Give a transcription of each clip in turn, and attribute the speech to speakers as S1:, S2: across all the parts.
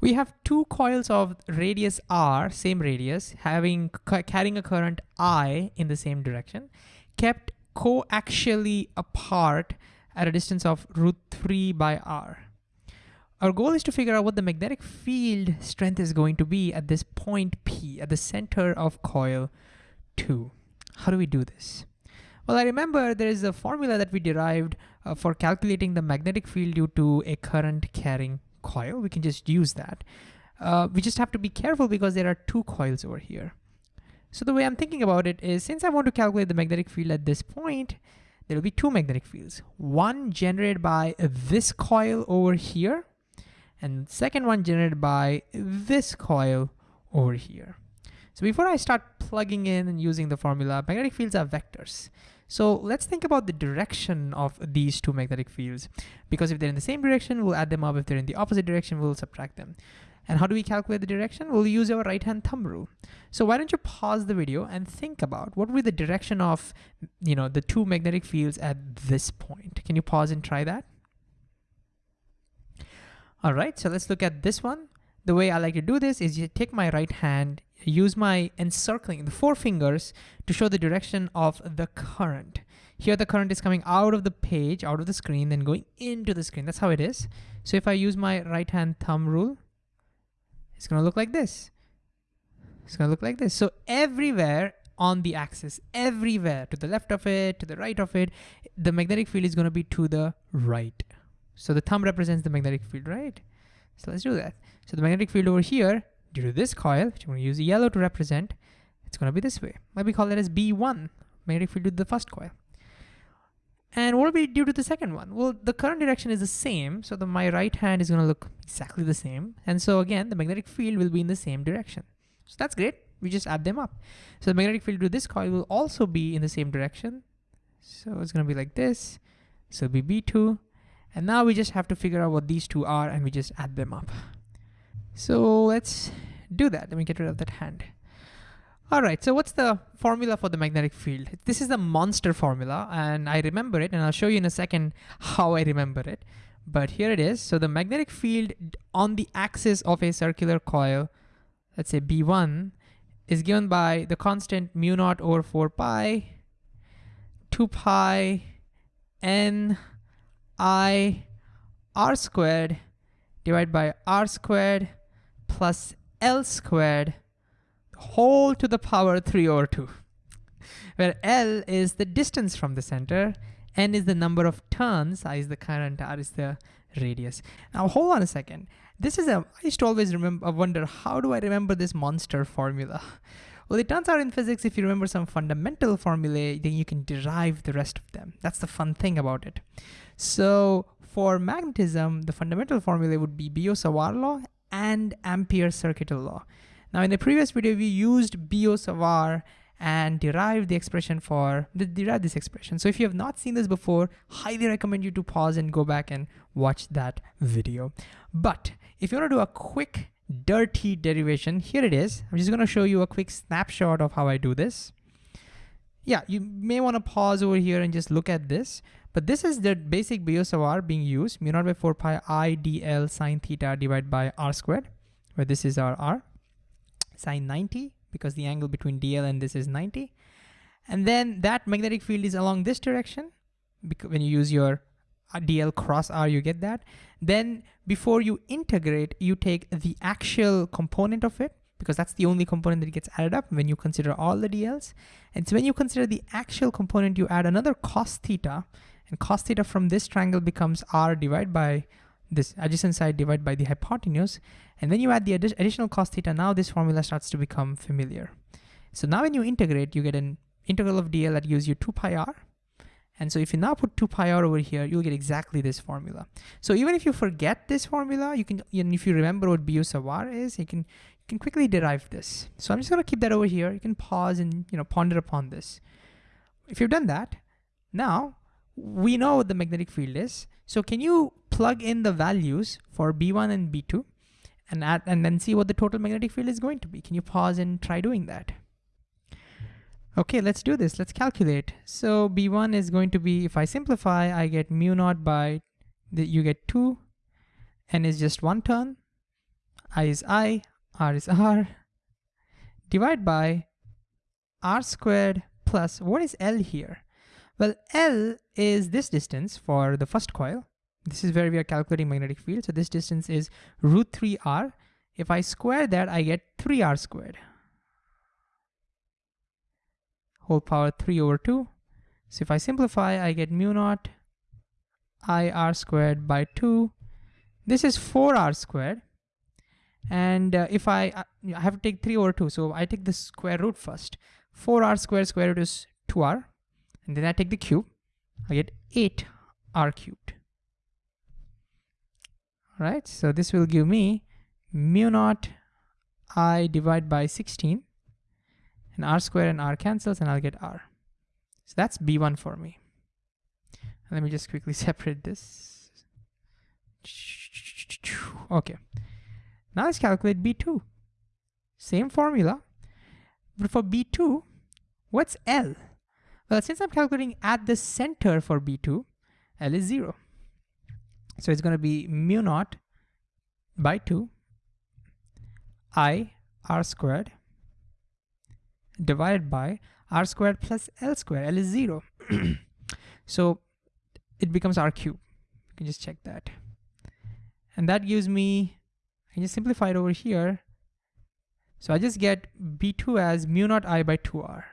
S1: We have two coils of radius r, same radius, having carrying a current I in the same direction, kept coaxially apart at a distance of root 3 by r. Our goal is to figure out what the magnetic field strength is going to be at this point P, at the center of coil 2. How do we do this? Well, I remember there is a formula that we derived uh, for calculating the magnetic field due to a current carrying coil. We can just use that. Uh, we just have to be careful because there are two coils over here. So the way I'm thinking about it is since I want to calculate the magnetic field at this point, there will be two magnetic fields. One generated by this coil over here, and second one generated by this coil over here. So before I start plugging in and using the formula, magnetic fields are vectors. So let's think about the direction of these two magnetic fields. Because if they're in the same direction, we'll add them up. If they're in the opposite direction, we'll subtract them. And how do we calculate the direction? We'll use our right-hand thumb rule. So why don't you pause the video and think about what would be the direction of you know, the two magnetic fields at this point. Can you pause and try that? All right, so let's look at this one. The way I like to do this is you take my right hand, use my encircling, the four fingers, to show the direction of the current. Here the current is coming out of the page, out of the screen, then going into the screen. That's how it is. So if I use my right hand thumb rule, it's gonna look like this. It's gonna look like this. So everywhere on the axis, everywhere, to the left of it, to the right of it, the magnetic field is gonna be to the right. So the thumb represents the magnetic field, right? So let's do that. So the magnetic field over here due to this coil, which I'm to use yellow to represent, it's going to be this way. Maybe call it as B1, magnetic field due to the first coil. And what will be due to the second one? Well, the current direction is the same, so the, my right hand is going to look exactly the same. And so again, the magnetic field will be in the same direction. So that's great. We just add them up. So the magnetic field due to this coil will also be in the same direction. So it's going to be like this. So it'll be B2. And now we just have to figure out what these two are and we just add them up. So let's do that. Let me get rid of that hand. All right, so what's the formula for the magnetic field? This is the monster formula, and I remember it, and I'll show you in a second how I remember it. But here it is. So the magnetic field on the axis of a circular coil, let's say B1, is given by the constant mu naught over 4 pi, 2 pi n i r squared divided by r squared plus L squared whole to the power 3 over 2, where L is the distance from the center, N is the number of turns, I is the current, R is the radius. Now hold on a second. This is a, I used to always remember, I wonder, how do I remember this monster formula? Well, it turns out in physics, if you remember some fundamental formulae, then you can derive the rest of them. That's the fun thing about it. So for magnetism, the fundamental formula would be Biot-Savart law and Ampere circuital law. Now in the previous video, we used Biot-Savart and derived the expression for, derived this expression. So if you have not seen this before, highly recommend you to pause and go back and watch that video. But if you wanna do a quick dirty derivation, here it is. I'm just gonna show you a quick snapshot of how I do this. Yeah, you may wanna pause over here and just look at this. But this is the basic Biot-Savart being used, mu naught by 4 pi i dl sine theta divided by r squared, where this is our r, sine 90, because the angle between dl and this is 90. And then that magnetic field is along this direction, because when you use your dl cross r, you get that. Then before you integrate, you take the actual component of it, because that's the only component that gets added up when you consider all the dl's. And so when you consider the actual component, you add another cos theta, and cos theta from this triangle becomes r divided by this adjacent side divided by the hypotenuse. And when you add the addi additional cos theta, now this formula starts to become familiar. So now when you integrate, you get an integral of dl that gives you 2 pi r. And so if you now put 2 pi r over here, you'll get exactly this formula. So even if you forget this formula, you can, and if you remember what Biot-Savart is, you can, you can quickly derive this. So I'm just gonna keep that over here. You can pause and you know ponder upon this. If you've done that, now we know what the magnetic field is. So can you plug in the values for B1 and B2 and add, and then see what the total magnetic field is going to be? Can you pause and try doing that? Okay, let's do this. Let's calculate. So B1 is going to be, if I simplify, I get mu naught by, the, you get 2, n is just one turn. I is I, R is R, divide by R squared plus, what is L here? Well, L is this distance for the first coil. This is where we are calculating magnetic field. So this distance is root 3R. If I square that, I get 3R squared. Whole power 3 over 2. So if I simplify, I get mu naught I R squared by 2. This is 4R squared. And uh, if I, uh, I have to take 3 over 2, so I take the square root first. 4R squared square root is 2R. And then I take the cube. I get 8R cubed. All right, so this will give me mu naught I divide by 16 and R square and R cancels and I'll get R. So that's B1 for me. Let me just quickly separate this. Okay. Now let's calculate B2. Same formula. But for B2, what's L? Well, since I'm calculating at the center for B2, L is zero. So it's gonna be mu naught by two I R squared divided by R squared plus L squared, L is zero. so it becomes R cube. You can just check that. And that gives me, I just simplify it over here. So I just get B2 as mu naught I by 2R.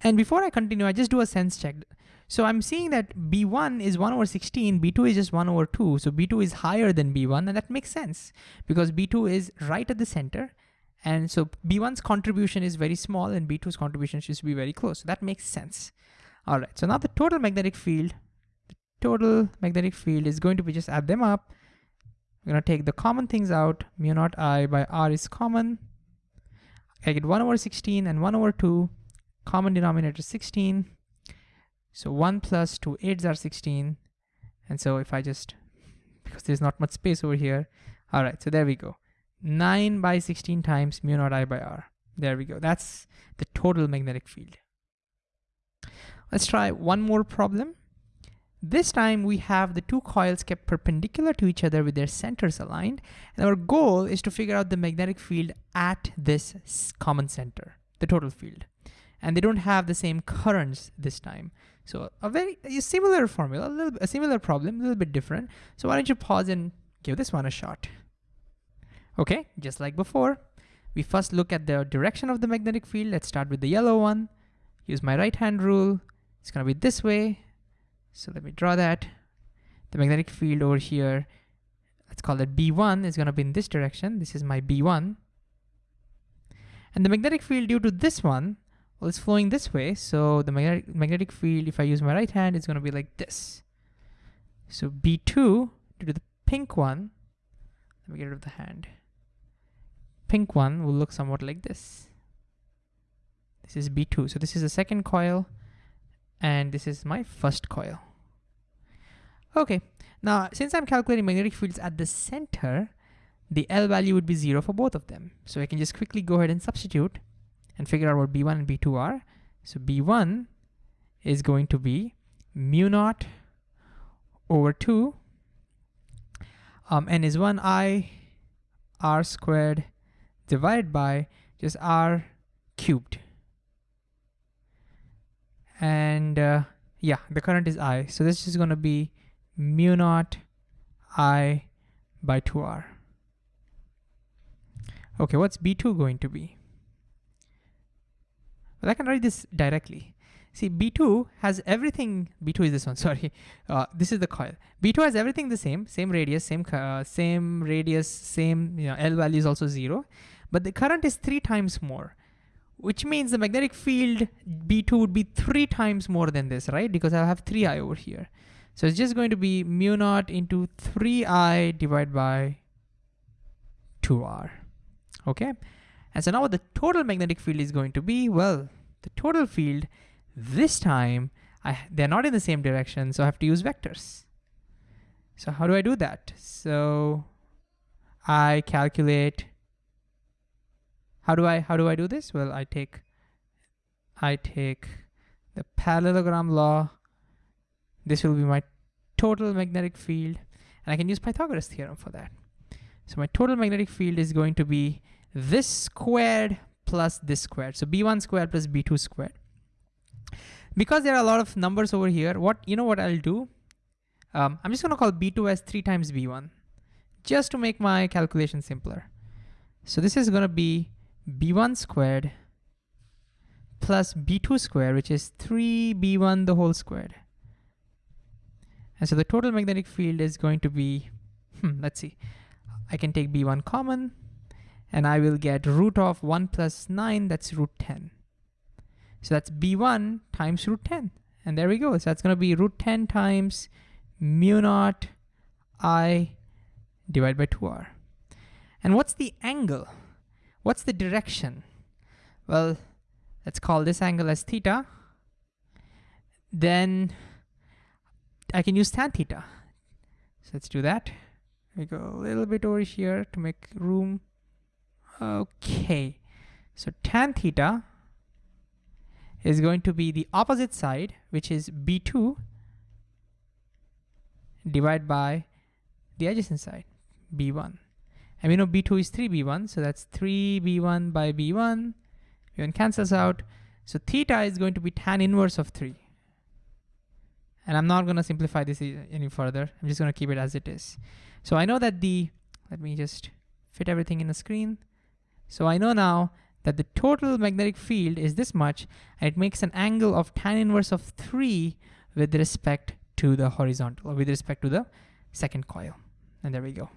S1: And before I continue, I just do a sense check. So I'm seeing that B1 is 1 over 16, B2 is just 1 over 2. So B2 is higher than B1, and that makes sense because B2 is right at the center. And so B1's contribution is very small and B2's contribution should be very close. So that makes sense. All right, so now the total magnetic field, the total magnetic field is going to be just add them up. We're gonna take the common things out. Mu naught I by R is common. I get 1 over 16 and 1 over 2 common denominator 16. So 1 plus 2 8s are 16. And so if I just, because there's not much space over here. All right, so there we go. 9 by 16 times mu naught I by R. There we go. That's the total magnetic field. Let's try one more problem. This time we have the two coils kept perpendicular to each other with their centers aligned. And our goal is to figure out the magnetic field at this common center, the total field and they don't have the same currents this time. So a very a similar formula, a, little, a similar problem, a little bit different. So why don't you pause and give this one a shot. Okay, just like before, we first look at the direction of the magnetic field. Let's start with the yellow one. Use my right hand rule. It's gonna be this way. So let me draw that. The magnetic field over here, let's call it B1, is gonna be in this direction. This is my B1. And the magnetic field due to this one well, it's flowing this way. So the magnetic, magnetic field, if I use my right hand, is to be like this. So B2, due to the pink one, let me get rid of the hand. Pink one will look somewhat like this. This is B2. So this is the second coil, and this is my first coil. Okay, now since I'm calculating magnetic fields at the center, the L value would be zero for both of them. So I can just quickly go ahead and substitute and figure out what B1 and B2 are. So B1 is going to be mu naught over 2 um, n is 1 i r squared divided by just r cubed. And uh, yeah, the current is I. So this is going to be mu naught I by 2R. Okay, what's B2 going to be? Well, I can write this directly. See, B2 has everything, B2 is this one, sorry. Uh, this is the coil. B2 has everything the same, same radius, same uh, same radius, same, you know, L value is also zero, but the current is three times more, which means the magnetic field B2 would be three times more than this, right? Because I have 3i over here. So it's just going to be mu naught into 3i divided by 2r, okay? And so now what the total magnetic field is going to be, well, the total field this time, I, they're not in the same direction, so I have to use vectors. So how do I do that? So I calculate, how do I, how do I do this? Well, I take, I take the parallelogram law. This will be my total magnetic field, and I can use Pythagoras theorem for that. So my total magnetic field is going to be this squared plus this squared. So B1 squared plus B2 squared. Because there are a lot of numbers over here, what you know what I'll do? Um, I'm just gonna call B2 as three times B1, just to make my calculation simpler. So this is gonna be B1 squared plus B2 squared, which is three B1 the whole squared. And so the total magnetic field is going to be, hmm, let's see, I can take B1 common, and I will get root of 1 plus 9, that's root 10. So that's B1 times root 10. And there we go. So that's going to be root 10 times mu naught I divided by 2r. And what's the angle? What's the direction? Well, let's call this angle as theta. Then I can use tan theta. So let's do that. We go a little bit over here to make room. Okay, so tan theta is going to be the opposite side, which is B2 divided by the adjacent side, B1. And we know B2 is 3B1, so that's 3B1 by B1. B1 cancels out. So theta is going to be tan inverse of 3. And I'm not going to simplify this any further. I'm just going to keep it as it is. So I know that the, let me just fit everything in the screen. So I know now that the total magnetic field is this much, and it makes an angle of tan inverse of 3 with respect to the horizontal, or with respect to the second coil. And there we go.